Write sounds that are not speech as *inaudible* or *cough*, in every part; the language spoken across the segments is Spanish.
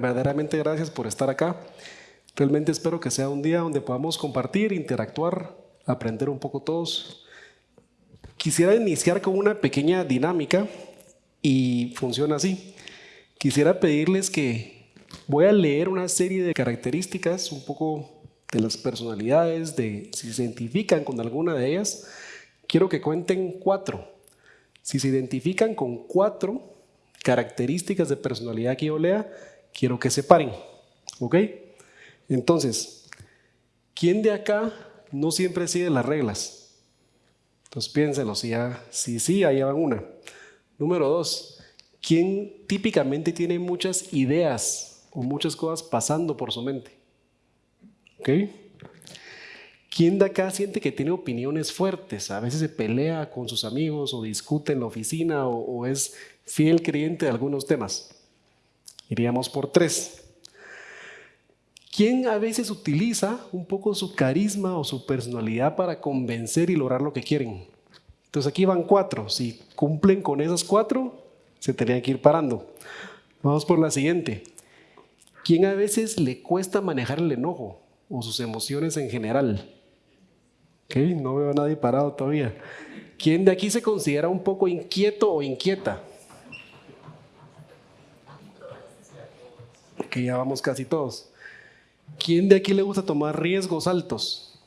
verdaderamente gracias por estar acá. Realmente espero que sea un día donde podamos compartir, interactuar, aprender un poco todos. Quisiera iniciar con una pequeña dinámica y funciona así. Quisiera pedirles que voy a leer una serie de características, un poco de las personalidades, de si se identifican con alguna de ellas. Quiero que cuenten cuatro. Si se identifican con cuatro características de personalidad que yo lea, quiero que se paren. ¿Ok? Entonces, ¿quién de acá no siempre sigue las reglas? Entonces piénsenlo, si, ya, si sí, ahí van una. Número dos, ¿quién típicamente tiene muchas ideas o muchas cosas pasando por su mente? ¿Ok? ¿Quién de acá siente que tiene opiniones fuertes? A veces se pelea con sus amigos o discute en la oficina o, o es fiel creyente de algunos temas. Iríamos por tres. ¿Quién a veces utiliza un poco su carisma o su personalidad para convencer y lograr lo que quieren? Entonces aquí van cuatro. Si cumplen con esas cuatro, se tendrían que ir parando. Vamos por la siguiente. ¿Quién a veces le cuesta manejar el enojo o sus emociones en general? Okay, no veo a nadie parado todavía. ¿Quién de aquí se considera un poco inquieto o inquieta? Que ya vamos casi todos. ¿Quién de aquí le gusta tomar riesgos altos?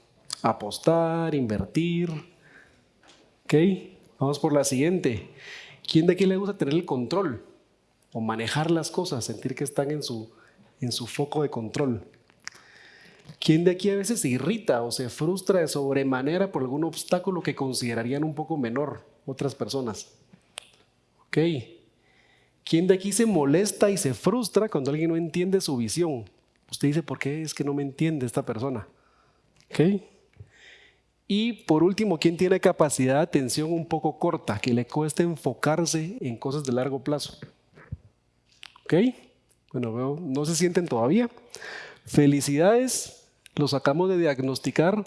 Apostar, invertir. Ok, vamos por la siguiente. ¿Quién de aquí le gusta tener el control? O manejar las cosas, sentir que están en su, en su foco de control. ¿Quién de aquí a veces se irrita o se frustra de sobremanera por algún obstáculo que considerarían un poco menor otras personas? ¿Ok? ¿Quién de aquí se molesta y se frustra cuando alguien no entiende su visión? Usted dice, ¿por qué es que no me entiende esta persona? ¿Ok? Y por último, ¿quién tiene capacidad de atención un poco corta, que le cuesta enfocarse en cosas de largo plazo? ¿Ok? Bueno, veo, no se sienten todavía. Felicidades, los acabamos de diagnosticar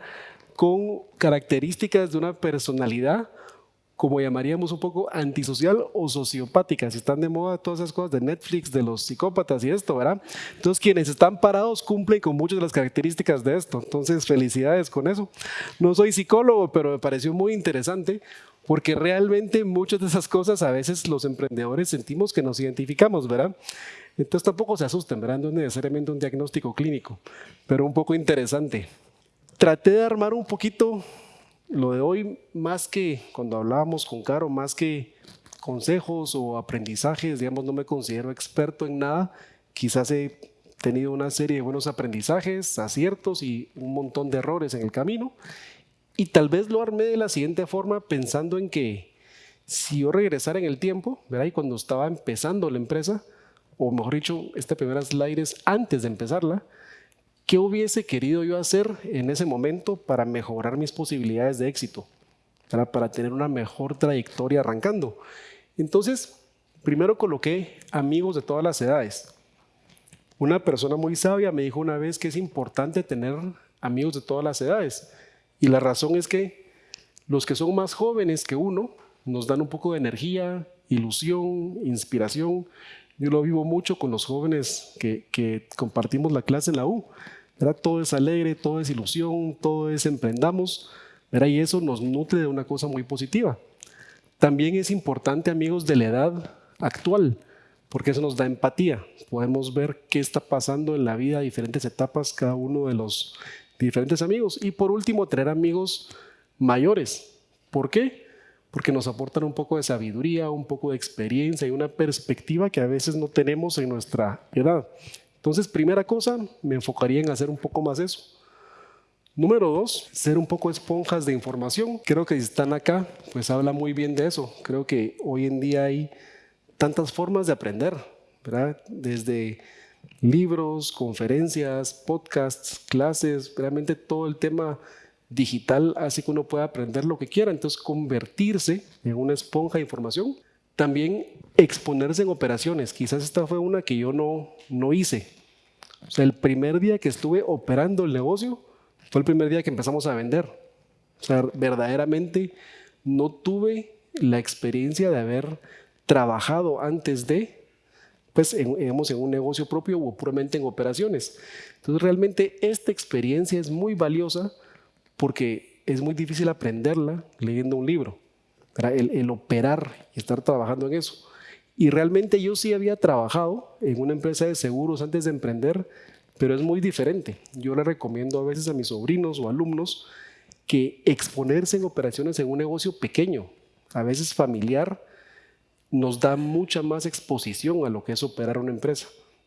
con características de una personalidad como llamaríamos un poco antisocial o sociopática, si están de moda todas esas cosas de Netflix, de los psicópatas y esto, ¿verdad? Entonces quienes están parados cumplen con muchas de las características de esto, entonces felicidades con eso. No soy psicólogo, pero me pareció muy interesante porque realmente muchas de esas cosas a veces los emprendedores sentimos que nos identificamos, ¿verdad? Entonces tampoco se asusten, ¿verdad? No es necesariamente un diagnóstico clínico, pero un poco interesante. Traté de armar un poquito lo de hoy, más que cuando hablábamos con Caro, más que consejos o aprendizajes, digamos, no me considero experto en nada, quizás he tenido una serie de buenos aprendizajes, aciertos y un montón de errores en el camino. Y tal vez lo armé de la siguiente forma pensando en que si yo regresara en el tiempo, ¿verdad? y cuando estaba empezando la empresa, o mejor dicho, esta primera slide es antes de empezarla, ¿Qué hubiese querido yo hacer en ese momento para mejorar mis posibilidades de éxito? Para, para tener una mejor trayectoria arrancando. Entonces, primero coloqué amigos de todas las edades. Una persona muy sabia me dijo una vez que es importante tener amigos de todas las edades. Y la razón es que los que son más jóvenes que uno nos dan un poco de energía, ilusión, inspiración. Yo lo vivo mucho con los jóvenes que, que compartimos la clase en la U. Todo es alegre, todo es ilusión, todo es emprendamos, y eso nos nutre de una cosa muy positiva. También es importante, amigos, de la edad actual, porque eso nos da empatía. Podemos ver qué está pasando en la vida, diferentes etapas, cada uno de los diferentes amigos. Y por último, tener amigos mayores. ¿Por qué? Porque nos aportan un poco de sabiduría, un poco de experiencia y una perspectiva que a veces no tenemos en nuestra edad. Entonces, primera cosa, me enfocaría en hacer un poco más eso. Número dos, ser un poco esponjas de información. Creo que si están acá, pues habla muy bien de eso. Creo que hoy en día hay tantas formas de aprender, ¿verdad? Desde libros, conferencias, podcasts, clases, realmente todo el tema digital hace que uno pueda aprender lo que quiera. Entonces, convertirse en una esponja de información también exponerse en operaciones. Quizás esta fue una que yo no, no hice. O sea, el primer día que estuve operando el negocio fue el primer día que empezamos a vender. O sea, verdaderamente no tuve la experiencia de haber trabajado antes de pues, en, digamos, en un negocio propio o puramente en operaciones. Entonces, realmente esta experiencia es muy valiosa porque es muy difícil aprenderla leyendo un libro, el, el operar y estar trabajando en eso. Y realmente yo sí había trabajado en una empresa de seguros antes de emprender, pero es muy diferente. Yo le recomiendo a veces a mis sobrinos o alumnos que exponerse en operaciones en un negocio pequeño, a veces familiar, nos da mucha más exposición a lo que es operar una empresa,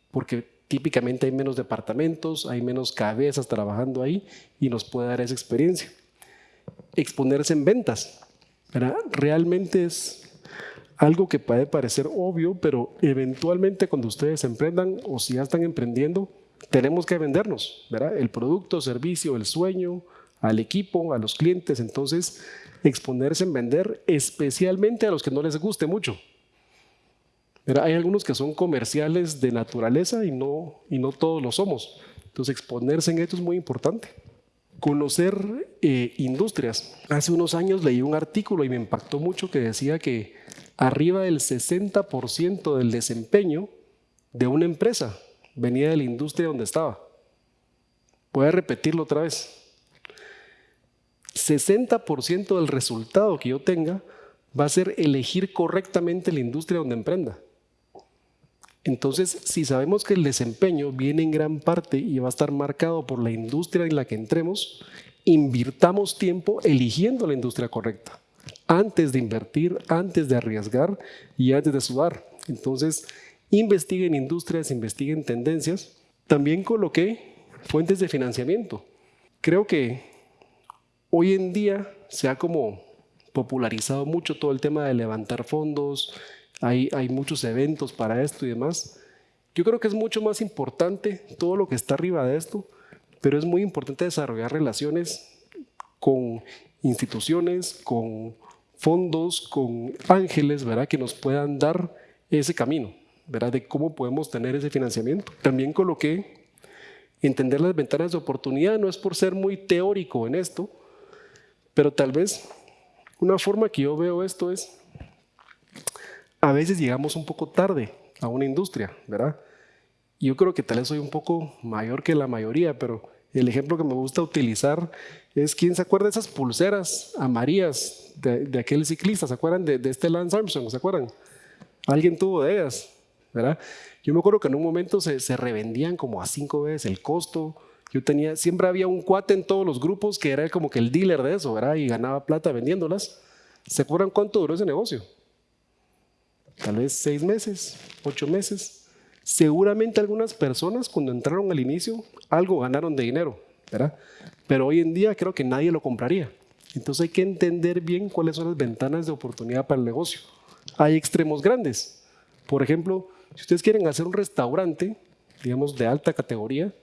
porque típicamente hay menos departamentos, hay menos cabezas trabajando ahí y nos puede dar esa experiencia. Exponerse en ventas, realmente es algo que puede parecer obvio, pero eventualmente cuando ustedes emprendan o si ya están emprendiendo, tenemos que vendernos, ¿verdad? El producto, servicio, el sueño, al equipo, a los clientes. Entonces, exponerse en vender, especialmente a los que no les guste mucho. hay algunos que son comerciales de naturaleza y no, y no todos lo somos. Entonces, exponerse en esto es muy importante. Conocer eh, industrias. Hace unos años leí un artículo y me impactó mucho que decía que arriba del 60% del desempeño de una empresa venía de la industria donde estaba. Voy a repetirlo otra vez. 60% del resultado que yo tenga va a ser elegir correctamente la industria donde emprenda. Entonces, si sabemos que el desempeño viene en gran parte y va a estar marcado por la industria en la que entremos, invirtamos tiempo eligiendo la industria correcta, antes de invertir, antes de arriesgar y antes de sudar. Entonces, investiguen industrias, investiguen tendencias. También coloqué fuentes de financiamiento. Creo que hoy en día se ha como popularizado mucho todo el tema de levantar fondos, hay, hay muchos eventos para esto y demás. Yo creo que es mucho más importante todo lo que está arriba de esto, pero es muy importante desarrollar relaciones con instituciones, con fondos, con ángeles, ¿verdad? Que nos puedan dar ese camino, ¿verdad? De cómo podemos tener ese financiamiento. También coloqué entender las ventanas de oportunidad, no es por ser muy teórico en esto, pero tal vez una forma que yo veo esto es, a veces llegamos un poco tarde a una industria, ¿verdad? Yo creo que tal vez soy un poco mayor que la mayoría, pero el ejemplo que me gusta utilizar es, ¿quién se acuerda de esas pulseras amarillas de, aquel ciclista? ¿Se acuerdan de, de, este Lance Armstrong? ¿Se acuerdan? Alguien tuvo de ellas, ¿verdad? Yo me acuerdo que en un momento se, se revendían como a cinco veces el costo, yo tenía, siempre había un cuate en todos los grupos que era como que el dealer de eso, ¿verdad? Y ganaba plata vendiéndolas. ¿Se acuerdan cuánto duró ese negocio? Tal vez seis meses, ocho meses. Seguramente algunas personas cuando entraron al inicio algo ganaron de dinero, ¿verdad? Pero hoy en día creo que nadie lo compraría. Entonces hay que entender bien cuáles son las ventanas de oportunidad para el negocio. Hay extremos grandes. Por ejemplo, si ustedes quieren hacer un restaurante, digamos, de alta categoría,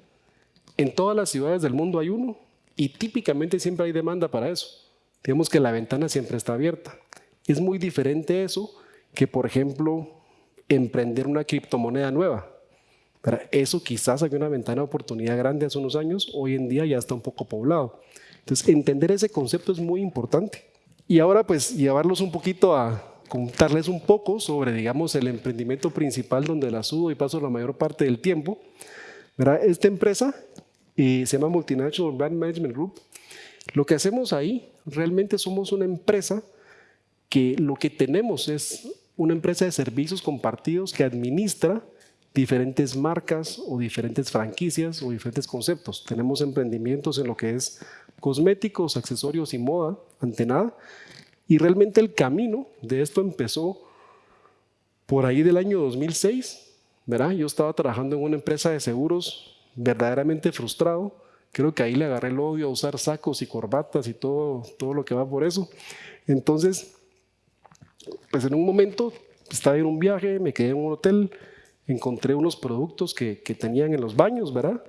en todas las ciudades del mundo hay uno y típicamente siempre hay demanda para eso. Digamos que la ventana siempre está abierta. Es muy diferente eso que, por ejemplo, emprender una criptomoneda nueva. eso quizás había una ventana de oportunidad grande hace unos años, hoy en día ya está un poco poblado. Entonces, entender ese concepto es muy importante. Y ahora, pues, llevarlos un poquito a contarles un poco sobre, digamos, el emprendimiento principal donde la sudo y paso la mayor parte del tiempo. Esta empresa y se llama Multinational Brand Management Group. Lo que hacemos ahí, realmente somos una empresa que lo que tenemos es una empresa de servicios compartidos que administra diferentes marcas o diferentes franquicias o diferentes conceptos. Tenemos emprendimientos en lo que es cosméticos, accesorios y moda, ante nada. Y realmente el camino de esto empezó por ahí del año 2006. ¿verdad? Yo estaba trabajando en una empresa de seguros verdaderamente frustrado. Creo que ahí le agarré el odio a usar sacos y corbatas y todo, todo lo que va por eso. Entonces, pues en un momento estaba en un viaje, me quedé en un hotel, encontré unos productos que, que tenían en los baños, ¿verdad?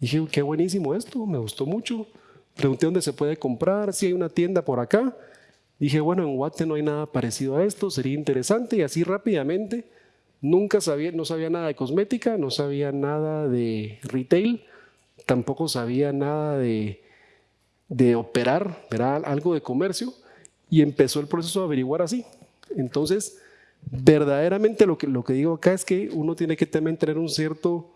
Dije, qué buenísimo esto, me gustó mucho. Pregunté dónde se puede comprar, si hay una tienda por acá. Dije, bueno, en Guate no hay nada parecido a esto, sería interesante. Y así rápidamente Nunca sabía, no sabía nada de cosmética, no sabía nada de retail, tampoco sabía nada de, de operar, era algo de comercio y empezó el proceso de averiguar así. Entonces verdaderamente lo que, lo que digo acá es que uno tiene que también tener un cierto,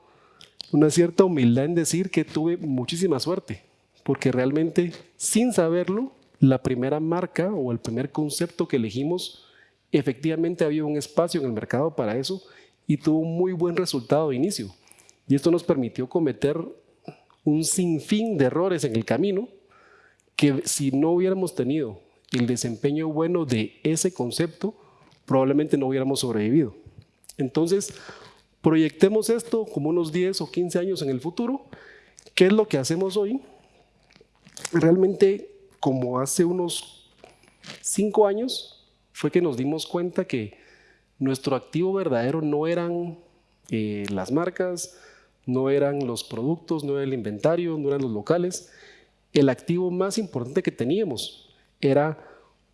una cierta humildad en decir que tuve muchísima suerte, porque realmente sin saberlo, la primera marca o el primer concepto que elegimos, efectivamente había un espacio en el mercado para eso y tuvo un muy buen resultado de inicio. Y esto nos permitió cometer un sinfín de errores en el camino que si no hubiéramos tenido el desempeño bueno de ese concepto, probablemente no hubiéramos sobrevivido. Entonces, proyectemos esto como unos 10 o 15 años en el futuro. ¿Qué es lo que hacemos hoy? Realmente, como hace unos 5 años, fue que nos dimos cuenta que nuestro activo verdadero no eran eh, las marcas, no eran los productos, no era el inventario, no eran los locales. El activo más importante que teníamos era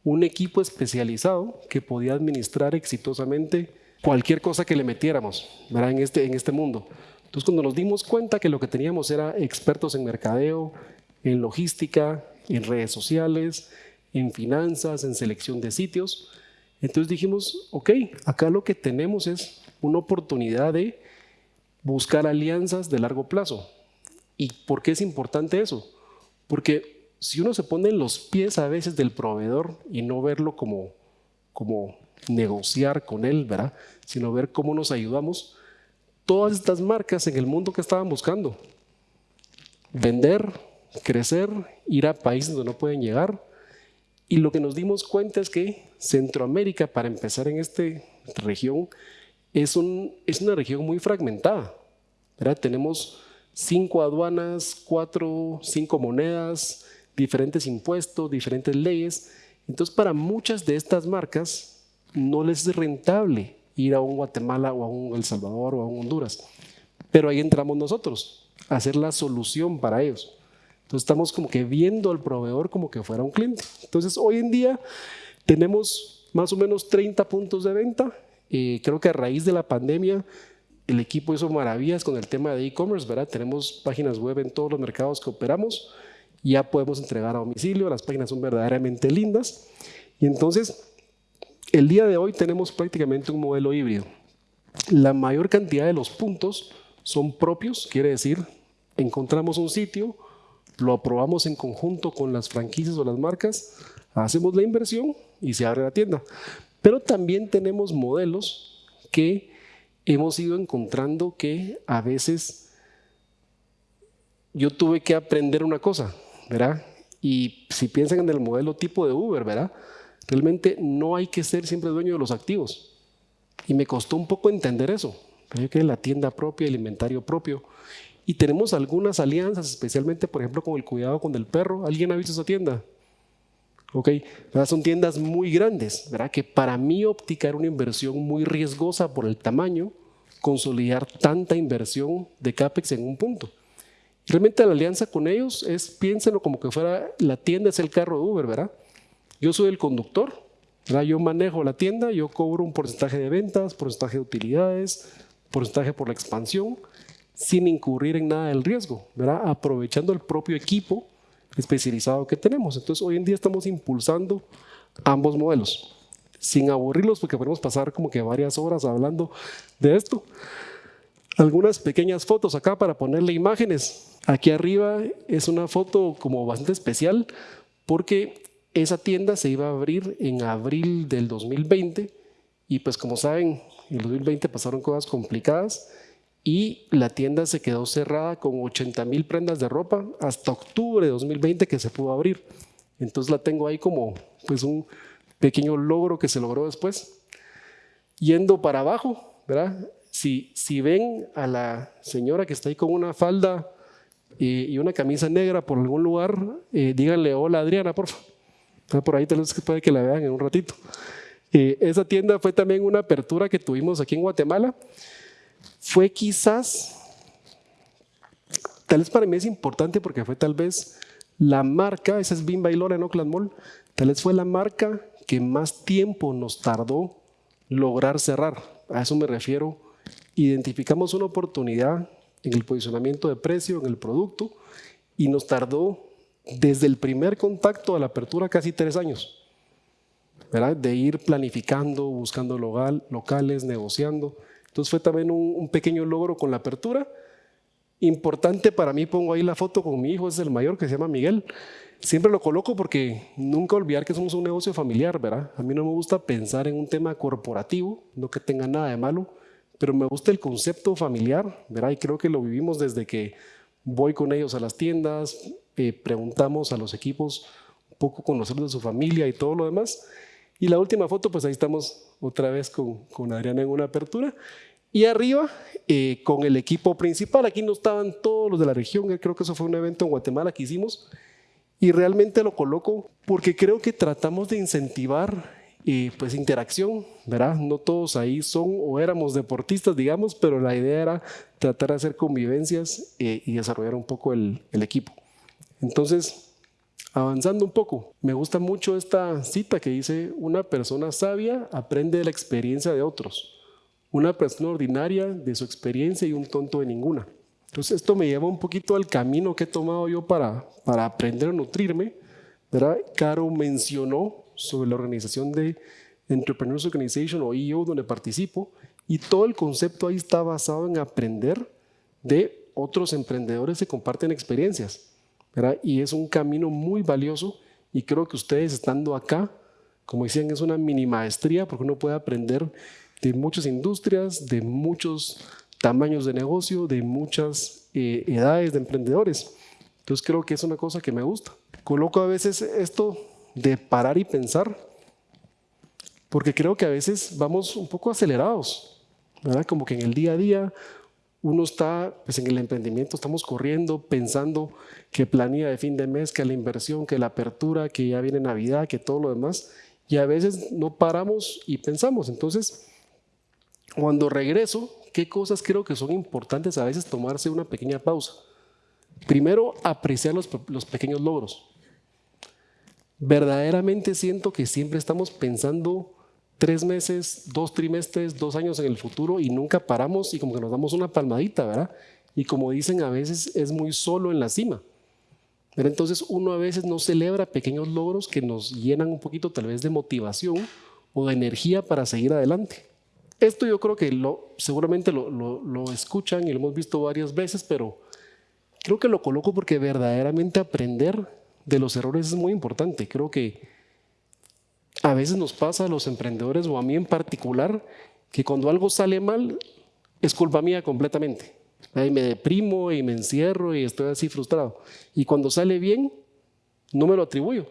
un equipo especializado que podía administrar exitosamente cualquier cosa que le metiéramos En, este, en este mundo. Entonces cuando nos dimos cuenta que lo que teníamos era expertos en mercadeo, en logística, en redes sociales, en finanzas, en selección de sitios, entonces dijimos, ok, acá lo que tenemos es una oportunidad de buscar alianzas de largo plazo. ¿Y por qué es importante eso? Porque si uno se pone en los pies a veces del proveedor y no verlo como, como negociar con él, ¿verdad? sino ver cómo nos ayudamos, todas estas marcas en el mundo que estaban buscando, vender, crecer, ir a países donde no pueden llegar, y lo que nos dimos cuenta es que Centroamérica, para empezar en esta región, es, un, es una región muy fragmentada. ¿verdad? Tenemos cinco aduanas, cuatro, cinco monedas, diferentes impuestos, diferentes leyes. Entonces, para muchas de estas marcas no les es rentable ir a un Guatemala o a un El Salvador o a un Honduras. Pero ahí entramos nosotros, a hacer la solución para ellos. Entonces estamos como que viendo al proveedor como que fuera un cliente. Entonces hoy en día tenemos más o menos 30 puntos de venta. Eh, creo que a raíz de la pandemia el equipo hizo maravillas con el tema de e-commerce, ¿verdad? Tenemos páginas web en todos los mercados que operamos ya podemos entregar a domicilio, las páginas son verdaderamente lindas. Y entonces, el día de hoy tenemos prácticamente un modelo híbrido. La mayor cantidad de los puntos son propios, quiere decir, encontramos un sitio, lo aprobamos en conjunto con las franquicias o las marcas, hacemos la inversión y se abre la tienda. Pero también tenemos modelos que hemos ido encontrando que a veces yo tuve que aprender una cosa. ¿Verdad? Y si piensan en el modelo tipo de Uber, ¿verdad? Realmente no hay que ser siempre dueño de los activos. Y me costó un poco entender eso. Yo que la tienda propia, el inventario propio. Y tenemos algunas alianzas, especialmente, por ejemplo, con el cuidado con el perro. ¿Alguien ha visto esa tienda? Ok, son tiendas muy grandes, ¿verdad? Que para mi óptica era una inversión muy riesgosa por el tamaño, consolidar tanta inversión de CAPEX en un punto. Realmente la alianza con ellos es, piénsenlo como que fuera, la tienda es el carro de Uber, ¿verdad? Yo soy el conductor, ¿verdad? Yo manejo la tienda, yo cobro un porcentaje de ventas, porcentaje de utilidades, porcentaje por la expansión, sin incurrir en nada del riesgo, ¿verdad? Aprovechando el propio equipo especializado que tenemos. Entonces, hoy en día estamos impulsando ambos modelos, sin aburrirlos, porque podemos pasar como que varias horas hablando de esto. Algunas pequeñas fotos acá para ponerle imágenes Aquí arriba es una foto como bastante especial porque esa tienda se iba a abrir en abril del 2020 y pues como saben, en el 2020 pasaron cosas complicadas y la tienda se quedó cerrada con 80 mil prendas de ropa hasta octubre de 2020 que se pudo abrir. Entonces la tengo ahí como pues un pequeño logro que se logró después. Yendo para abajo, ¿verdad? Si, si ven a la señora que está ahí con una falda y, una camisa negra por algún lugar, eh, díganle hola Adriana, por favor. Por ahí tal vez puede que la vean en un ratito. Eh, esa tienda fue también una apertura que tuvimos aquí en Guatemala. Fue quizás, tal vez para mí es importante porque fue tal vez la marca, esa es Bimba y Lora en Oakland Mall, tal vez fue la marca que más tiempo nos tardó lograr cerrar. A eso me refiero. Identificamos una oportunidad en el posicionamiento de precio, en el producto, y nos tardó desde el primer contacto a la apertura casi tres años. ¿verdad? de ir planificando, buscando local, locales, negociando. Entonces fue también un, un, pequeño logro con la apertura. Importante para mí, pongo ahí la foto con mi hijo, es el mayor que se llama Miguel. Siempre lo coloco porque nunca olvidar que somos un negocio familiar, ¿verdad? A mí no me gusta pensar en un tema corporativo, no que tenga nada de malo, pero me gusta el concepto familiar, ¿verdad? Y creo que lo vivimos desde que voy con ellos a las tiendas, eh, preguntamos a los equipos un poco conocerlos de su familia y todo lo demás. Y la última foto, pues ahí estamos otra vez con, con Adriana en una apertura. Y arriba, eh, con el equipo principal, aquí no estaban todos los de la región, creo que eso fue un evento en Guatemala que hicimos, y realmente lo coloco porque creo que tratamos de incentivar eh, pues interacción, ¿verdad? No todos ahí son o éramos deportistas, digamos, pero la idea era tratar de hacer convivencias eh, y desarrollar un poco el, el equipo. Entonces, avanzando un poco, me gusta mucho esta cita que dice, una persona sabia aprende de la experiencia de otros, una persona ordinaria de su experiencia y un tonto de ninguna. Entonces esto me lleva un poquito al camino que he tomado yo para, para aprender a nutrirme. ¿verdad? Caro mencionó sobre la organización de Entrepreneurs Organization o EO donde participo y todo el concepto ahí está basado en aprender de otros emprendedores que comparten experiencias. Y es un camino muy valioso y creo que ustedes estando acá, como decían, es una mini maestría porque uno puede aprender de muchas industrias, de muchos tamaños de negocio, de muchas eh, edades de emprendedores. Entonces creo que es una cosa que me gusta. Coloco a veces esto de parar y pensar, porque creo que a veces vamos un poco acelerados, ¿verdad? Como que en el día a día uno está, pues en el emprendimiento estamos corriendo, pensando que planilla de fin de mes, que la inversión, que la apertura, que ya viene Navidad, que todo lo demás, y a veces no paramos y pensamos. Entonces, cuando regreso, ¿qué cosas creo que son importantes a veces tomarse una pequeña pausa? Primero, apreciar los, los pequeños logros. Verdaderamente siento que siempre estamos pensando tres meses, dos trimestres, dos años en el futuro y nunca paramos y como que nos damos una palmadita, ¿verdad? Y como dicen, a veces es muy solo en la cima. Pero entonces uno a veces no celebra pequeños logros que nos llenan un poquito tal vez de motivación o de energía para seguir adelante. Esto yo creo que lo, seguramente lo, lo, escuchan y lo hemos visto varias veces, pero creo que lo coloco porque verdaderamente aprender de los errores es muy importante. Creo que a veces nos pasa a los emprendedores o a mí en particular que cuando algo sale mal es culpa mía completamente. Ahí me deprimo y me encierro y estoy así frustrado. Y cuando sale bien, no me lo atribuyo.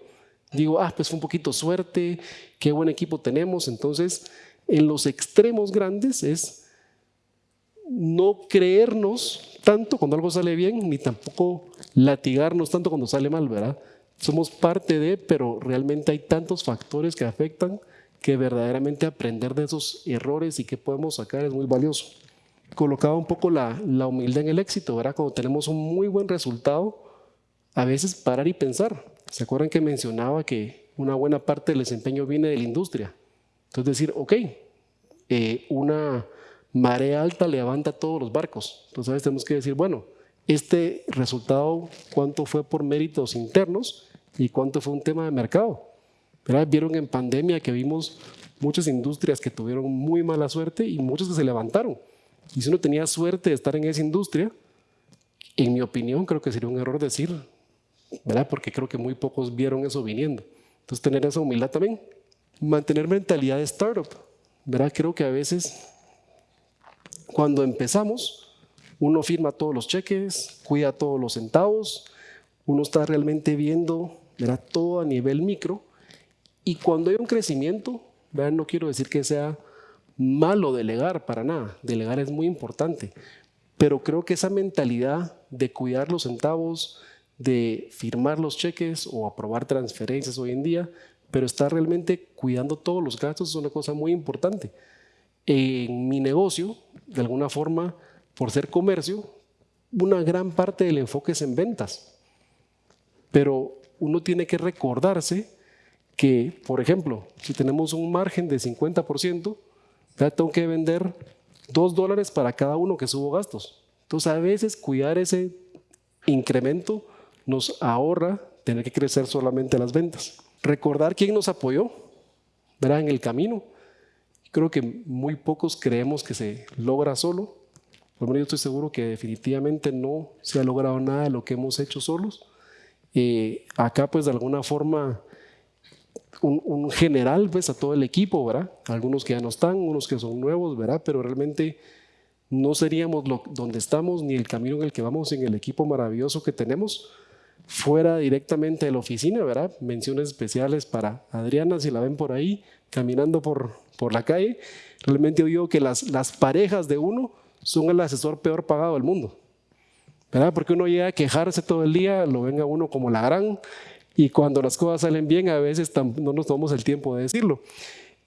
Digo, ah, pues fue un poquito suerte, qué buen equipo tenemos, entonces en los extremos grandes es no creernos tanto cuando algo sale bien, ni tampoco latigarnos tanto cuando sale mal, ¿verdad? Somos parte de, pero realmente hay tantos factores que afectan que verdaderamente aprender de esos errores y qué podemos sacar es muy valioso. Colocaba un poco la, humildad en el éxito, ¿verdad? Cuando tenemos un muy buen resultado, a veces parar y pensar. ¿Se acuerdan que mencionaba que una buena parte del desempeño viene de la industria? Entonces decir, ok, eh, una marea alta levanta todos los barcos. Entonces tenemos que decir, bueno, este resultado, ¿cuánto fue por méritos internos y cuánto fue un tema de mercado? Vieron en pandemia que vimos muchas industrias que tuvieron muy mala suerte y muchas que se levantaron. Y si uno tenía suerte de estar en esa industria, en mi opinión creo que sería un error decir, ¿verdad? Porque creo que muy pocos vieron eso viniendo. Entonces tener esa humildad también mantener mentalidad de startup. ¿verdad? Creo que a veces cuando empezamos, uno firma todos los cheques, cuida todos los centavos, uno está realmente viendo ¿verdad? todo a nivel micro y cuando hay un crecimiento, ¿verdad? no quiero decir que sea malo delegar para nada, delegar es muy importante, pero creo que esa mentalidad de cuidar los centavos, de firmar los cheques o aprobar transferencias hoy en día, pero estar realmente cuidando todos los gastos es una cosa muy importante. En mi negocio, de alguna forma, por ser comercio, una gran parte del enfoque es en ventas. Pero uno tiene que recordarse que, por ejemplo, si tenemos un margen de 50%, ya tengo que vender 2 dólares para cada uno que subo gastos. Entonces, a veces cuidar ese incremento nos ahorra tener que crecer solamente las ventas recordar quién nos apoyó. ¿verdad? en el camino. Creo que muy pocos creemos que se logra solo. Menos yo estoy seguro que definitivamente no se ha logrado nada de lo que hemos hecho solos. Eh, acá pues de alguna forma un, general pues a todo el equipo, ¿verdad? Algunos que ya no están, unos que son nuevos, ¿verdad? Pero realmente no seríamos lo, donde estamos ni el camino en el que vamos en el equipo maravilloso que tenemos fuera directamente de la oficina, ¿verdad? Menciones especiales para Adriana, si la ven por ahí, caminando por, por la calle. Realmente yo digo que las, las parejas de uno son el asesor peor pagado del mundo, ¿verdad? Porque uno llega a quejarse todo el día, lo ven a uno como la gran, y cuando las cosas salen bien, a veces no nos tomamos el tiempo de decirlo.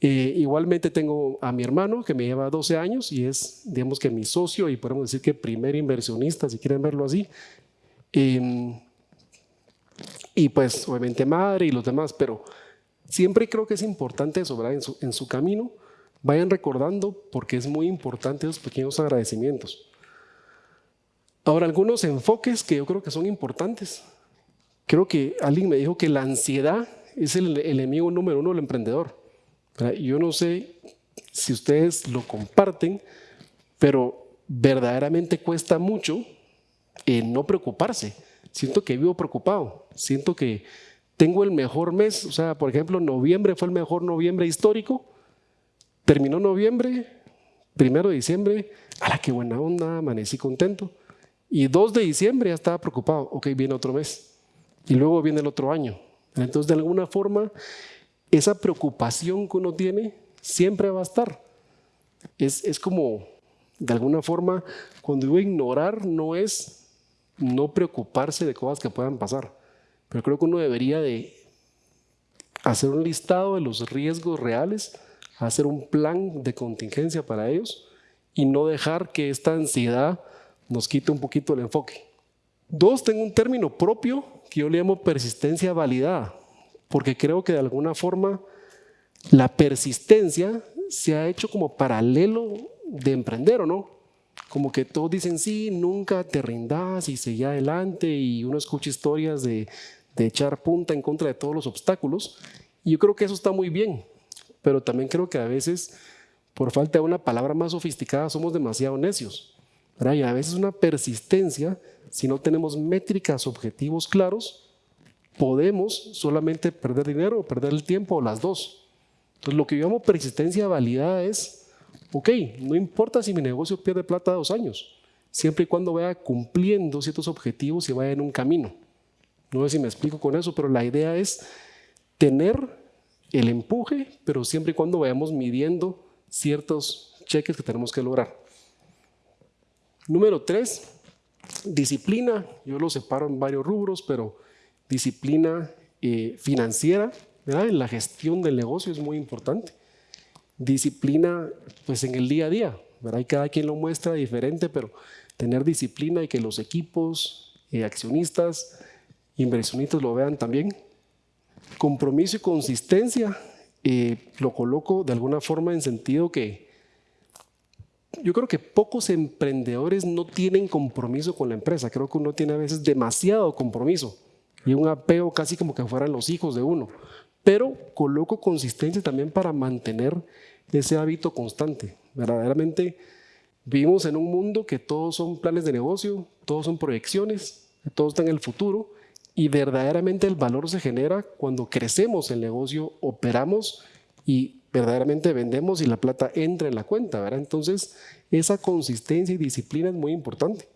Eh, igualmente tengo a mi hermano que me lleva 12 años y es, digamos que mi socio y podemos decir que primer inversionista, si quieren verlo así. Em, y pues obviamente madre y los demás, pero siempre creo que es importante eso, ¿verdad? En su camino vayan recordando porque es muy importante esos pequeños agradecimientos. Ahora, algunos enfoques que yo creo que son importantes. Creo que alguien me dijo que la ansiedad es el, enemigo número uno del emprendedor. Yo no sé si ustedes lo comparten, pero verdaderamente cuesta mucho eh, no preocuparse. Siento que vivo preocupado, siento que tengo el mejor mes, o sea, por ejemplo, noviembre fue el mejor noviembre histórico, terminó noviembre, primero de diciembre, ¡ala qué buena onda! Amanecí contento. Y 2 de diciembre ya estaba preocupado, ok, viene otro mes y luego viene el otro año. Entonces, de alguna forma, esa preocupación que uno tiene siempre va a estar. Es, es como, de alguna forma, cuando digo ignorar, no es no preocuparse de cosas que puedan pasar, pero creo que uno debería de hacer un listado de los riesgos reales, hacer un plan de contingencia para ellos y no dejar que esta ansiedad nos quite un poquito el enfoque. Dos, tengo un término propio que yo le llamo persistencia validada, porque creo que de alguna forma la persistencia se ha hecho como paralelo de emprender, ¿o no? Como que todos dicen, sí, nunca te rindas y seguí adelante y uno escucha historias de, de echar punta en contra de todos los obstáculos. Y yo creo que eso está muy bien, pero también creo que a veces, por falta de una palabra más sofisticada, somos demasiado necios. Y a veces una persistencia si no tenemos métricas, objetivos claros, podemos solamente perder dinero perder el tiempo o las dos. Entonces lo que yo llamo persistencia validada es, ok, no importa si mi negocio pierde plata dos años, siempre y cuando vaya cumpliendo ciertos objetivos y vaya en un camino. No sé si me explico con eso, pero la idea es tener el empuje, pero siempre y cuando vayamos midiendo ciertos cheques que tenemos que lograr. Número tres, Disciplina, yo lo separo en varios rubros, pero disciplina eh, financiera, ¿verdad? en la gestión del negocio es muy importante. Disciplina pues en el día a día, ¿verdad? y cada quien lo muestra diferente, pero tener disciplina y que los equipos, eh, accionistas, inversionistas lo vean también. Compromiso y consistencia, lo coloco de alguna forma en sentido que yo creo que pocos emprendedores no tienen compromiso con la empresa. Creo que uno tiene a veces demasiado compromiso y un apego casi como que fueran los hijos de uno. Pero coloco consistencia también para mantener ese hábito constante. Verdaderamente vivimos en un mundo que todos son planes de negocio, todos son proyecciones, todo está en el futuro y verdaderamente el valor se genera cuando crecemos el negocio, operamos y verdaderamente vendemos y la plata entra en la cuenta, ¿verdad? Entonces, esa consistencia y disciplina es muy importante.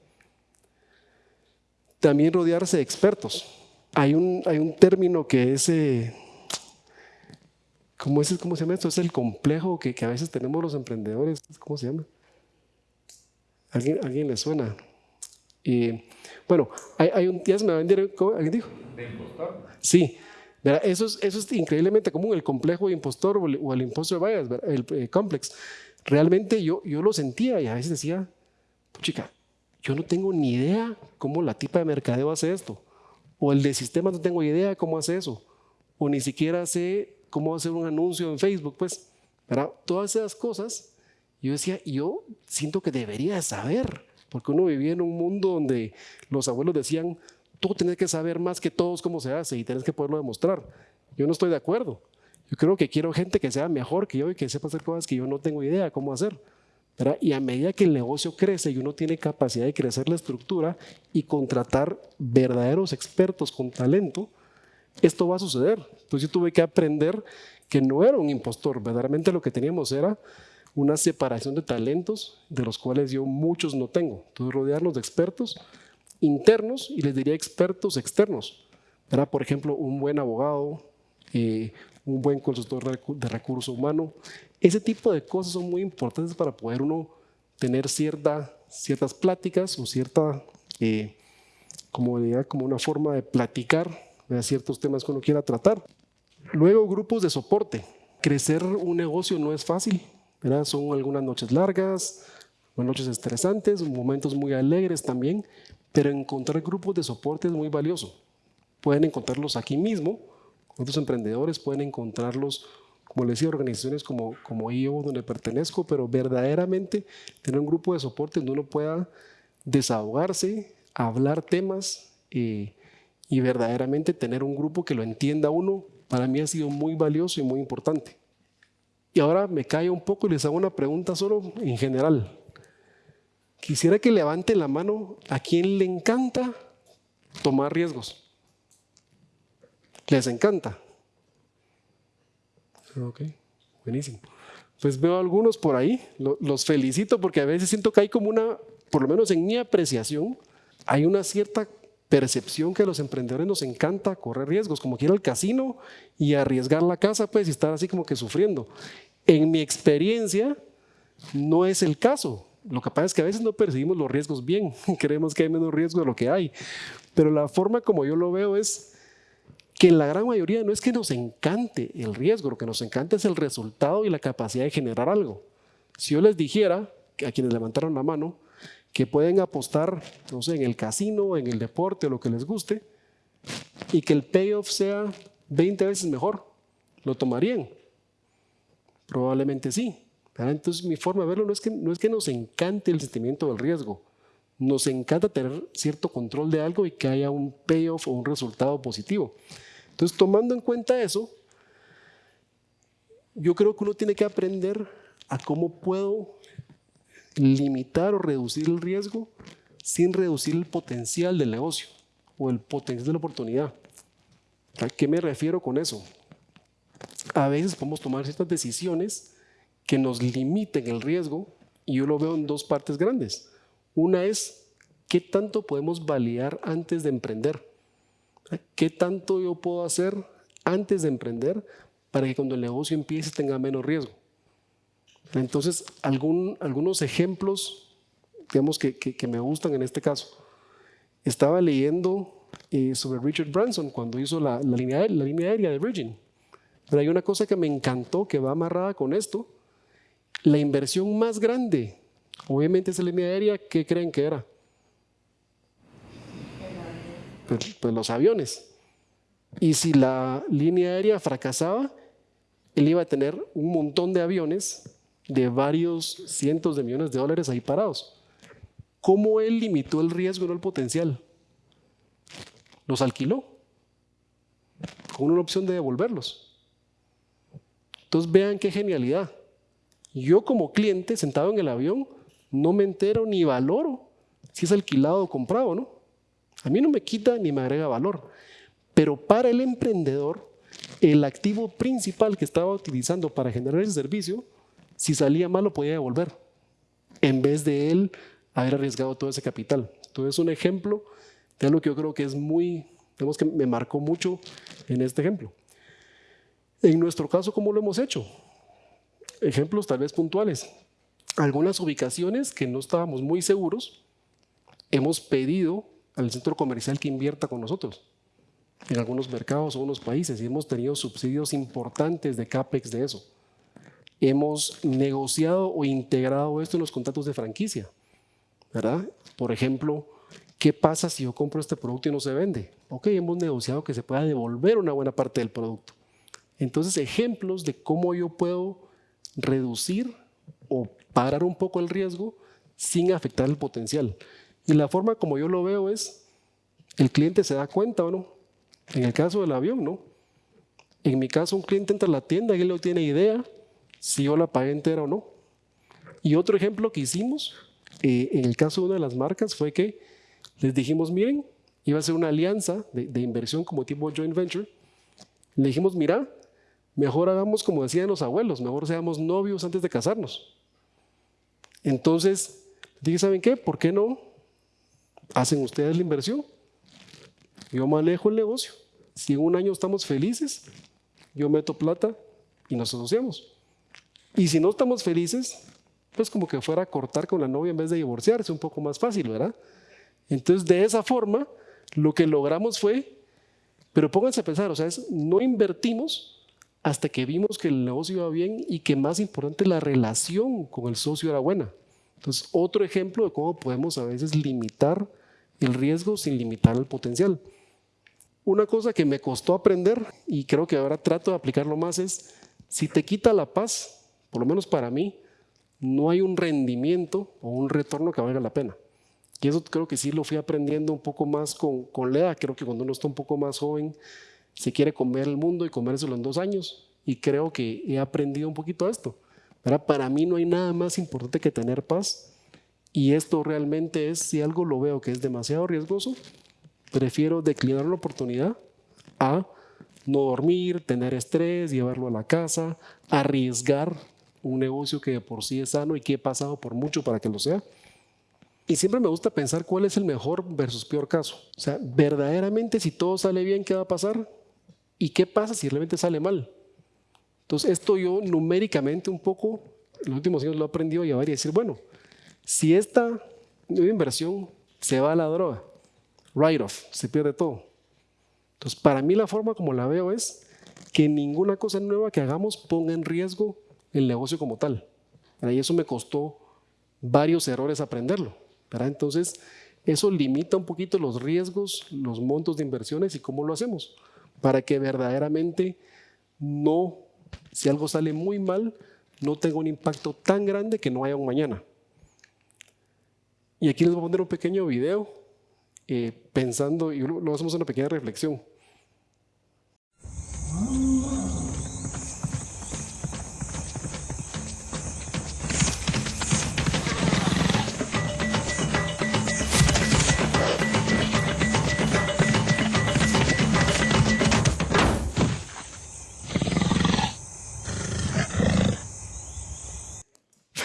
También rodearse de expertos. Hay un, hay un término que es, eh, ¿cómo, es, ¿cómo se llama esto? Es el complejo que, que, a veces tenemos los emprendedores. ¿Cómo se llama? ¿Alguien, alguien le suena? Bueno, hay, hay un, ya se me va a ¿alguien dijo? ¿De impostor? Sí, eso es, eso es increíblemente común, el complejo de impostor o el, o el impostor bias, el eh, complex. Realmente yo, yo lo sentía y a veces decía, chica, yo no tengo ni idea cómo la tipa de mercadeo hace esto. O el de sistema no tengo idea cómo hace eso. O ni siquiera sé cómo hacer un anuncio en Facebook. Pues, ¿verdad? todas esas cosas, yo decía, yo siento que debería saber. Porque uno vivía en un mundo donde los abuelos decían, tú tienes que saber más que todos cómo se hace y tienes que poderlo demostrar. Yo no estoy de acuerdo. Yo creo que quiero gente que sea mejor que yo y que sepa hacer cosas que yo no tengo idea cómo hacer. Y a medida que el negocio crece y uno tiene capacidad de crecer la estructura y contratar verdaderos expertos con talento, esto va a suceder. Entonces yo tuve que aprender que no era un impostor, verdaderamente lo que teníamos era una separación de talentos de los cuales yo muchos no tengo. Entonces rodearnos de expertos internos y les diría expertos externos. Por ejemplo, un buen abogado, eh, un buen consultor de recurso humano. Ese tipo de cosas son muy importantes para poder uno tener cierta, ciertas pláticas o cierta, eh, como, como una forma de platicar de ciertos temas que uno quiera tratar. Luego, grupos de soporte. Crecer un negocio no es fácil. ¿Verdad? Son algunas noches largas, noches estresantes, momentos muy alegres también, pero encontrar grupos de soporte es muy valioso. Pueden encontrarlos aquí mismo otros emprendedores pueden encontrarlos, como les decía, organizaciones como, como IO, donde pertenezco, pero verdaderamente tener un grupo de soporte donde uno pueda desahogarse, hablar temas eh, y verdaderamente tener un grupo que lo entienda uno, para mí ha sido muy valioso y muy importante. Y ahora me callo un poco y les hago una pregunta solo en general. Quisiera que levanten la mano a quien le encanta tomar riesgos. Les encanta. Ok, buenísimo. Pues veo algunos por ahí, los felicito porque a veces siento que hay como una, por lo menos en mi apreciación, hay una cierta percepción que a los emprendedores nos encanta correr riesgos, como que ir al casino y arriesgar la casa, pues, y estar así como que sufriendo. En mi experiencia, no es el caso. Lo que pasa es que a veces no percibimos los riesgos bien, *laughs* creemos que hay menos riesgo de lo que hay. Pero la forma como yo lo veo es que la gran mayoría no es que nos encante el riesgo, lo que nos encanta es el resultado y la capacidad de generar algo. Si yo les dijera, a quienes levantaron la mano, que pueden apostar, no sé, en el casino, en el deporte, lo que les guste, y que el payoff sea 20 veces mejor, ¿lo tomarían? Probablemente sí. Entonces mi forma de verlo no es, que, no es que nos encante el sentimiento del riesgo, nos encanta tener cierto control de algo y que haya un payoff o un resultado positivo. Entonces, tomando en cuenta eso, yo creo que uno tiene que aprender a cómo puedo limitar o reducir el riesgo sin reducir el potencial del negocio o el potencial de la oportunidad. ¿A qué me refiero con eso? A veces podemos tomar ciertas decisiones que nos limiten el riesgo y yo lo veo en dos partes grandes. Una es qué tanto podemos validar antes de emprender. ¿Qué tanto yo puedo hacer antes de emprender para que cuando el negocio empiece tenga menos riesgo? Entonces, algunos ejemplos, digamos, que, me gustan en este caso. Estaba leyendo eh, sobre Richard Branson cuando hizo la, línea, aérea de Virgin. Pero hay una cosa que me encantó, que va amarrada con esto. La inversión más grande, obviamente esa línea aérea, ¿qué creen que era? Pues, pues, los aviones. Y si la línea aérea fracasaba, él iba a tener un montón de aviones de varios cientos de millones de dólares ahí parados. ¿Cómo él limitó el riesgo, no el potencial? Los alquiló con una opción de devolverlos. Entonces vean qué genialidad. Yo como cliente sentado en el avión no me entero ni valoro si es alquilado o comprado, ¿no? A mí no me quita ni me agrega valor. Pero para el emprendedor, el activo principal que estaba utilizando para generar ese servicio, si salía mal lo podía devolver, en vez de él haber arriesgado todo ese capital. Entonces, un ejemplo de algo que yo creo que es muy, digamos que me marcó mucho en este ejemplo. En nuestro caso, ¿cómo lo hemos hecho? Ejemplos tal vez puntuales. Algunas ubicaciones que no estábamos muy seguros, hemos pedido al centro comercial que invierta con nosotros en algunos mercados o unos países y hemos tenido subsidios importantes de CAPEX de eso. Hemos negociado o integrado esto en los contratos de franquicia, ¿verdad? Por ejemplo, ¿qué pasa si yo compro este producto y no se vende? Ok, hemos negociado que se pueda devolver una buena parte del producto. Entonces, ejemplos de cómo yo puedo reducir o parar un poco el riesgo sin afectar el potencial. Y la forma como yo lo veo es, el cliente se da cuenta o no. En el caso del avión, ¿no? En mi caso, un cliente entra a la tienda y él no tiene idea si yo la pagué entera o no. Y otro ejemplo que hicimos, eh, en el caso de una de las marcas, fue que les dijimos, miren, iba a ser una alianza de, inversión como tipo joint venture. Le dijimos, mira, mejor hagamos como decían los abuelos, mejor seamos novios antes de casarnos. Entonces, dije, ¿saben qué? ¿Por qué no hacen ustedes la inversión? Yo manejo el negocio. Si en un año estamos felices, yo meto plata y nos asociamos. Y si no estamos felices, pues como que fuera a cortar con la novia en vez de divorciarse, un poco más fácil, ¿verdad? Entonces, de esa forma, lo que logramos fue, pero pónganse a pensar, o sea, es, no invertimos hasta que vimos que el negocio iba bien y que más importante, la relación con el socio era buena. Entonces, otro ejemplo de cómo podemos a veces limitar el riesgo sin limitar el potencial. Una cosa que me costó aprender y creo que ahora trato de aplicarlo más es, si te quita la paz, por lo menos para mí, no hay un rendimiento o un retorno que valga la pena. Y eso creo que sí lo fui aprendiendo un poco más con, con Lea. Creo que cuando uno está un poco más joven, se quiere comer el mundo y comérselo en dos años. Y creo que he aprendido un poquito esto. Para mí no hay nada más importante que tener paz. Y esto realmente es, si algo lo veo que es demasiado riesgoso, prefiero declinar la oportunidad a no dormir, tener estrés, llevarlo a la casa, arriesgar un negocio que de por sí es sano y que he pasado por mucho para que lo sea. Y siempre me gusta pensar cuál es el mejor versus peor caso. O sea, verdaderamente si todo sale bien, ¿qué va a pasar? ¿Y qué pasa si realmente sale mal? Entonces, esto yo numéricamente un poco, en los últimos años lo he aprendido a llevar y decir, bueno, si esta inversión se va a la droga, write-off, se pierde todo. Entonces, para mí la forma como la veo es que ninguna cosa nueva que hagamos ponga en riesgo el negocio como tal. Y eso me costó varios errores aprenderlo. Entonces, eso limita un poquito los riesgos, los montos de inversiones y cómo lo hacemos, para que verdaderamente no, si algo sale muy mal, no tenga un impacto tan grande que no haya un mañana. Y aquí les voy a poner un pequeño video eh, pensando, y lo hacemos una pequeña reflexión.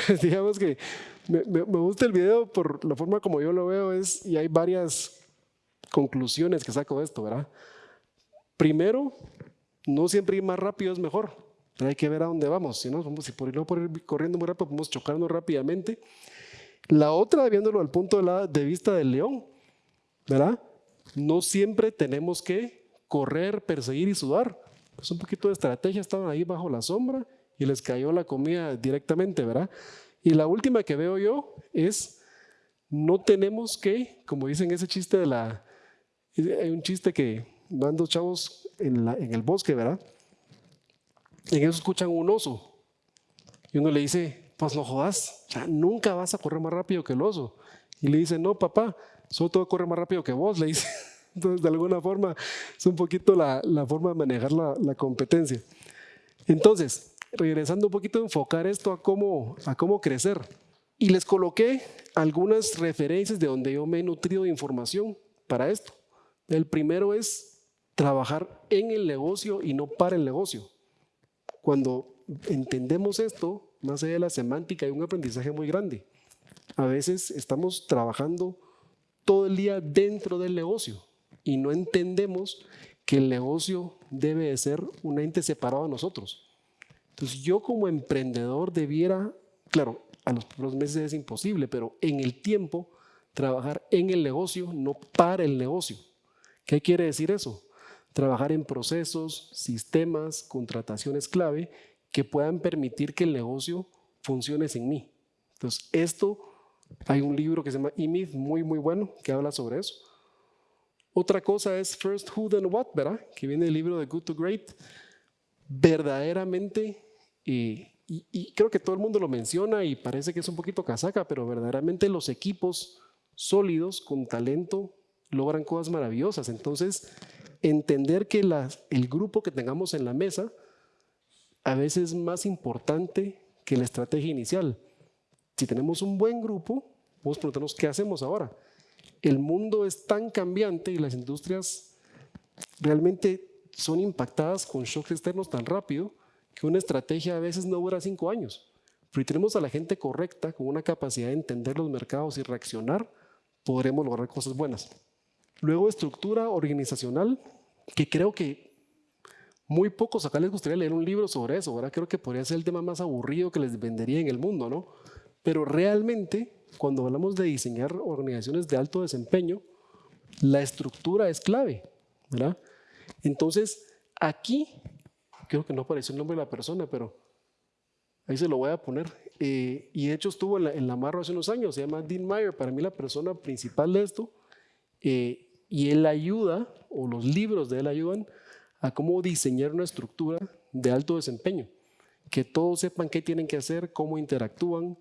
*laughs* digamos que me, me, gusta el video por la forma como yo lo veo es, y hay varias conclusiones que saco de esto, ¿verdad? Primero, no siempre ir más rápido es mejor. hay que ver a dónde vamos. Si, no, si por, ir corriendo muy rápido, podemos chocarnos rápidamente. La otra, viéndolo al punto de, vista del león, ¿verdad? No siempre tenemos que correr, perseguir y sudar. Es un poquito de estrategia, estaban ahí bajo la sombra y les cayó la comida directamente, ¿verdad? Y la última que veo yo es, no tenemos que, como dicen ese chiste de la, hay un chiste que van dos chavos en, en el bosque, ¿verdad? Y en eso escuchan un oso. Y uno le dice, pues no jodas, ya nunca vas a correr más rápido que el oso. Y le dice, no, papá, solo todo corre más rápido que vos, le dice. *laughs* Entonces, de alguna forma, es un poquito la, la forma de manejar la, la competencia. Entonces, regresando un poquito a enfocar esto a cómo, a cómo crecer. Y les coloqué algunas referencias de donde yo me he nutrido de información para esto. El primero es trabajar en el negocio y no para el negocio. Cuando entendemos esto, más allá de la semántica, hay un aprendizaje muy grande. A veces estamos trabajando todo el día dentro del negocio y no entendemos que el negocio debe de ser un ente separado de nosotros. Entonces yo como emprendedor debiera, claro, a los primeros meses es imposible, pero en el tiempo trabajar en el negocio, no para el negocio. ¿Qué quiere decir eso? Trabajar en procesos, sistemas, contrataciones clave que puedan permitir que el negocio funcione sin mí. Entonces, esto, hay un libro que se llama E-Myth, muy, muy bueno, que habla sobre eso. Otra cosa es First Who Then What, ¿verdad? Que viene del libro de Good to Great. Verdaderamente y, creo que todo el mundo lo menciona y parece que es un poquito casaca, pero verdaderamente los equipos sólidos con talento logran cosas maravillosas. Entonces, entender que el grupo que tengamos en la mesa a veces es más importante que la estrategia inicial. Si tenemos un buen grupo, vamos a preguntarnos qué hacemos ahora. El mundo es tan cambiante y las industrias realmente son impactadas con shocks externos tan rápido que una estrategia a veces no dura cinco años. Pero si tenemos a la gente correcta, con una capacidad de entender los mercados y reaccionar, podremos lograr cosas buenas. Luego, estructura organizacional, que creo que muy pocos acá les gustaría leer un libro sobre eso, ¿verdad? Creo que podría ser el tema más aburrido que les vendería en el mundo, ¿no? Pero realmente, cuando hablamos de diseñar organizaciones de alto desempeño, la estructura es clave, ¿verdad? Entonces, aquí, creo que no apareció el nombre de la persona, pero ahí se lo voy a poner. Eh, y de hecho estuvo en la, en Marro hace unos años, se llama Dean Meyer, para mí la persona principal de esto. Eh, y él ayuda, o los libros de él ayudan, a cómo diseñar una estructura de alto desempeño. Que todos sepan qué tienen que hacer, cómo interactúan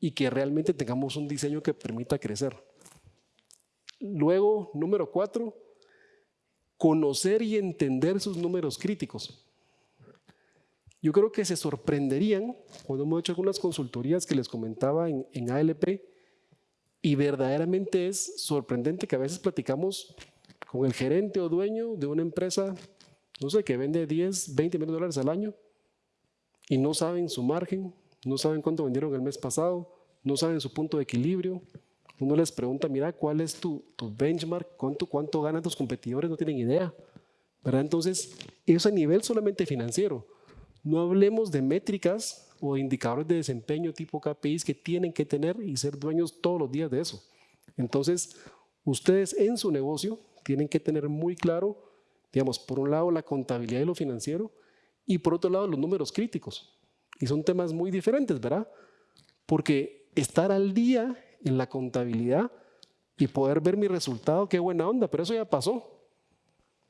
y que realmente tengamos un diseño que permita crecer. Luego, número cuatro, conocer y entender sus números críticos. Yo creo que se sorprenderían cuando hemos hecho algunas consultorías que les comentaba en, en ALP y verdaderamente es sorprendente que a veces platicamos con el gerente o dueño de una empresa, no sé, que vende 10, 20 millones de dólares al año y no saben su margen, no saben cuánto vendieron el mes pasado, no saben su punto de equilibrio. Uno les pregunta, mira, ¿cuál es tu, benchmark? ¿Cuánto, ¿Cuánto ganan tus competidores? No tienen idea. ¿verdad? Entonces, eso a nivel solamente financiero. No hablemos de métricas o indicadores de desempeño tipo KPIs que tienen que tener y ser dueños todos los días de eso. Entonces, ustedes en su negocio tienen que tener muy claro, digamos, por un lado la contabilidad y lo financiero y por otro lado los números críticos. Y son temas muy diferentes, ¿verdad? Porque estar al día en la contabilidad y poder ver mi resultado, qué buena onda, pero eso ya pasó.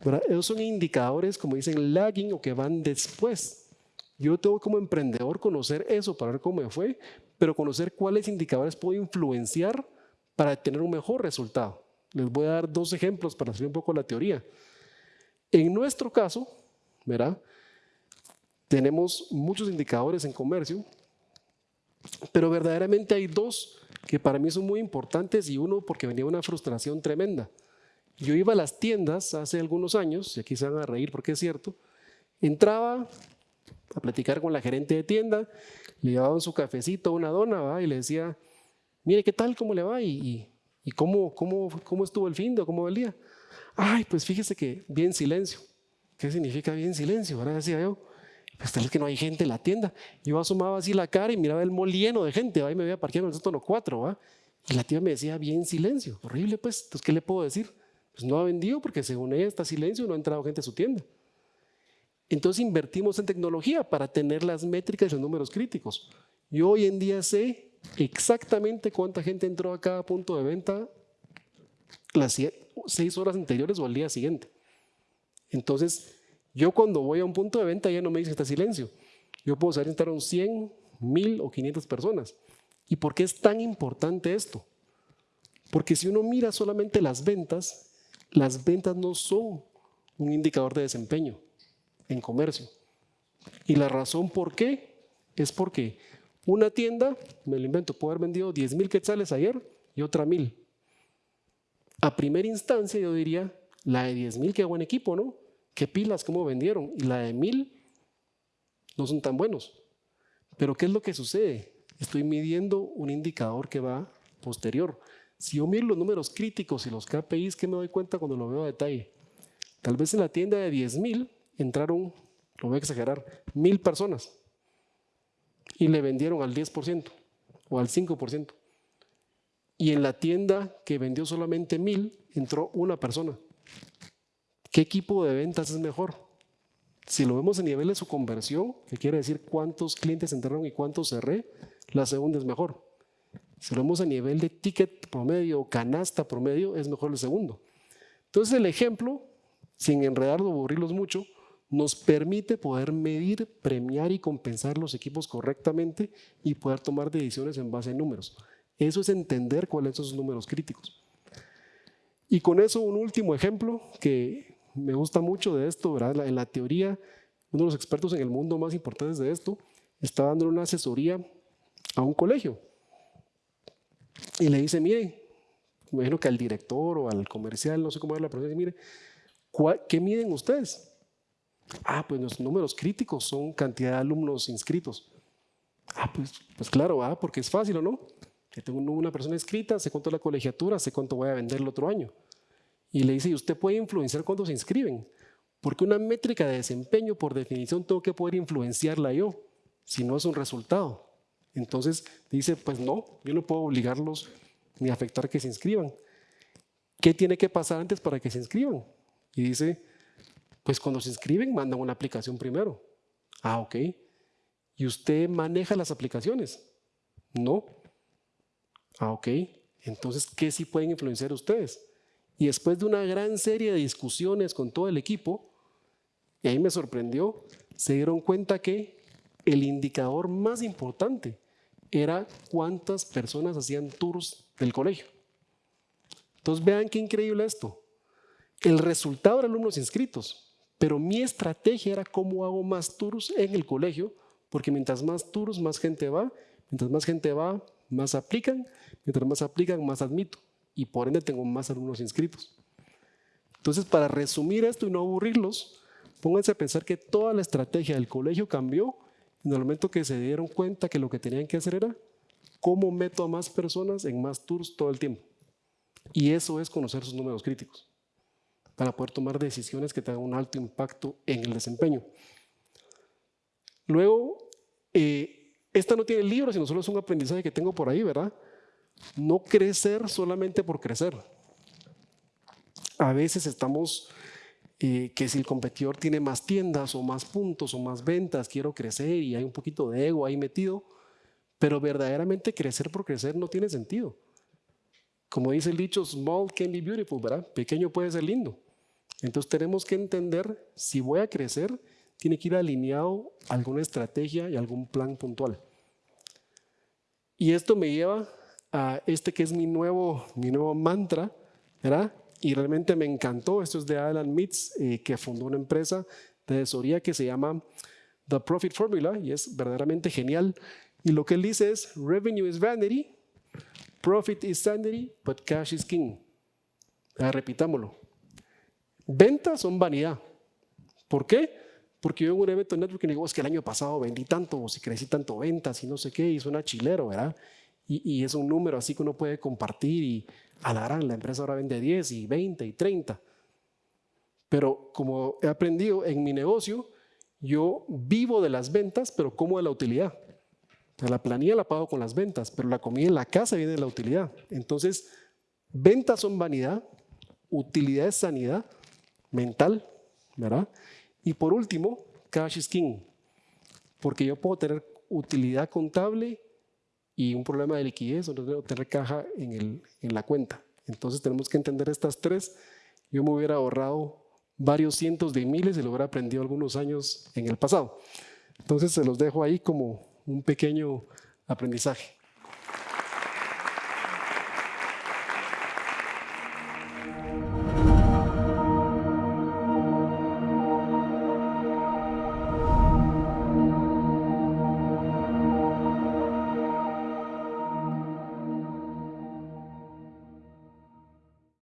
¿verdad? Esos son indicadores, como dicen, lagging o que van después. Yo tengo como emprendedor conocer eso para ver cómo me fue, pero conocer cuáles indicadores puedo influenciar para tener un mejor resultado. Les voy a dar dos ejemplos para hacer un poco la teoría. En nuestro caso, ¿verdad? Tenemos muchos indicadores en comercio, pero verdaderamente hay dos que para mí son muy importantes y uno porque venía una frustración tremenda. Yo iba a las tiendas hace algunos años, y aquí se van a reír porque es cierto, entraba, a platicar con la gerente de tienda, le llevaban su cafecito, una dona, ¿va? y le decía, mire, ¿qué tal? ¿Cómo le va? ¿Y, y, cómo, cómo, cómo estuvo el fin de cómo va el día? Ay, pues fíjese que bien silencio. ¿Qué significa bien silencio? Ahora decía yo, pues tal vez que no hay gente en la tienda. Yo asomaba así la cara y miraba el mol lleno de gente, y me veía parqueado en el sótano 4, ¿va? y la tía me decía, bien silencio, horrible pues, entonces ¿qué le puedo decir? Pues no ha vendido porque según ella está silencio, no ha entrado gente a su tienda. Entonces invertimos en tecnología para tener las métricas y los números críticos. Yo hoy en día sé exactamente cuánta gente entró a cada punto de venta las seis horas anteriores o al día siguiente. Entonces, yo cuando voy a un punto de venta ya no me dice que está silencio. Yo puedo saber entraron 100, 1000 o 500 personas. ¿Y por qué es tan importante esto? Porque si uno mira solamente las ventas, las ventas no son un indicador de desempeño en comercio. Y la razón por qué es porque una tienda, me lo invento, puede haber vendido 10 mil quetzales ayer y otra mil. A primera instancia yo diría, la de 10 mil, qué buen equipo, ¿no? Qué pilas, cómo vendieron. Y la de mil no son tan buenos. Pero ¿qué es lo que sucede? Estoy midiendo un indicador que va posterior. Si yo miro los números críticos y los KPIs, ¿qué me doy cuenta cuando lo veo a detalle? Tal vez en la tienda de 10 mil entraron, lo voy a exagerar, mil personas y le vendieron al 10% o al 5%. Y en la tienda que vendió solamente mil, entró una persona. ¿Qué equipo de ventas es mejor? Si lo vemos a nivel de su conversión, que quiere decir cuántos clientes entraron y cuántos cerré, la segunda es mejor. Si lo vemos a nivel de ticket promedio o canasta promedio, es mejor el segundo. Entonces el ejemplo, sin enredarlo o aburrirlos mucho, nos permite poder medir, premiar y compensar los equipos correctamente y poder tomar decisiones en base a números. Eso es entender cuáles son esos números críticos. Y con eso un último ejemplo que me gusta mucho de esto. En la teoría, uno de los expertos en el mundo más importantes de esto está dando una asesoría a un colegio. Y le dice, mire, imagino que al director o al comercial, no sé cómo es la pregunta, mire, ¿qué miden ustedes? Ah, pues los números críticos son cantidad de alumnos inscritos. Ah, pues, pues claro, ah, porque es fácil o no. Que tengo una persona inscrita, sé cuánto es la colegiatura, sé cuánto voy a vender el otro año. Y le dice, y usted puede influenciar cuánto se inscriben. Porque una métrica de desempeño, por definición, tengo que poder influenciarla yo, si no es un resultado. Entonces dice, pues no, yo no puedo obligarlos ni afectar que se inscriban. ¿Qué tiene que pasar antes para que se inscriban? Y dice, pues cuando se inscriben mandan una aplicación primero. Ah, ok. ¿Y usted maneja las aplicaciones? No. Ah, ok. Entonces, ¿qué sí pueden influenciar ustedes? Y después de una gran serie de discusiones con todo el equipo, y ahí me sorprendió, se dieron cuenta que el indicador más importante era cuántas personas hacían tours del colegio. Entonces vean qué increíble esto. El resultado era alumnos inscritos, pero mi estrategia era cómo hago más tours en el colegio, porque mientras más tours, más gente va, mientras más gente va, más aplican, mientras más aplican, más admito y por ende tengo más alumnos inscritos. Entonces, para resumir esto y no aburrirlos, pónganse a pensar que toda la estrategia del colegio cambió en el momento que se dieron cuenta que lo que tenían que hacer era cómo meto a más personas en más tours todo el tiempo. Y eso es conocer sus números críticos para poder tomar decisiones que tengan un alto impacto en el desempeño. Luego, eh, esta no tiene libro, sino solo es un aprendizaje que tengo por ahí, ¿verdad? No crecer solamente por crecer. A veces estamos eh, que si el competidor tiene más tiendas o más puntos o más ventas, quiero crecer y hay un poquito de ego ahí metido, pero verdaderamente crecer por crecer no tiene sentido. Como dice el dicho, small can be beautiful, ¿verdad? Pequeño puede ser lindo. Entonces tenemos que entender, si voy a crecer, tiene que ir alineado alguna estrategia y algún plan puntual. Y esto me lleva a este que es mi nuevo, mi nuevo mantra, ¿verdad? Y realmente me encantó. Esto es de Alan Mitz, eh, que fundó una empresa de asesoría que se llama The Profit Formula y es verdaderamente genial. Y lo que él dice es, revenue is vanity, profit is sanity, but cash is king. repitámoslo. Ventas son vanidad. ¿Por qué? Porque yo en un evento de networking digo, es que el año pasado vendí tanto, o si crecí tanto ventas y no sé qué, y suena chilero, ¿verdad? y, es un número así que uno puede compartir y a la gran, la empresa ahora vende 10 y 20 y 30. Pero como he aprendido en mi negocio, yo vivo de las ventas, pero como de la utilidad. la planilla la pago con las ventas, pero la comida en la casa viene de la utilidad. Entonces, ventas son vanidad, utilidad es sanidad mental, ¿verdad? Y por último, cash is king, porque yo puedo tener utilidad contable y un problema de liquidez o no tener caja en, el, en la cuenta. Entonces tenemos que entender estas tres. Yo me hubiera ahorrado varios cientos de miles y lo hubiera aprendido algunos años en el pasado. Entonces se los dejo ahí como un pequeño aprendizaje.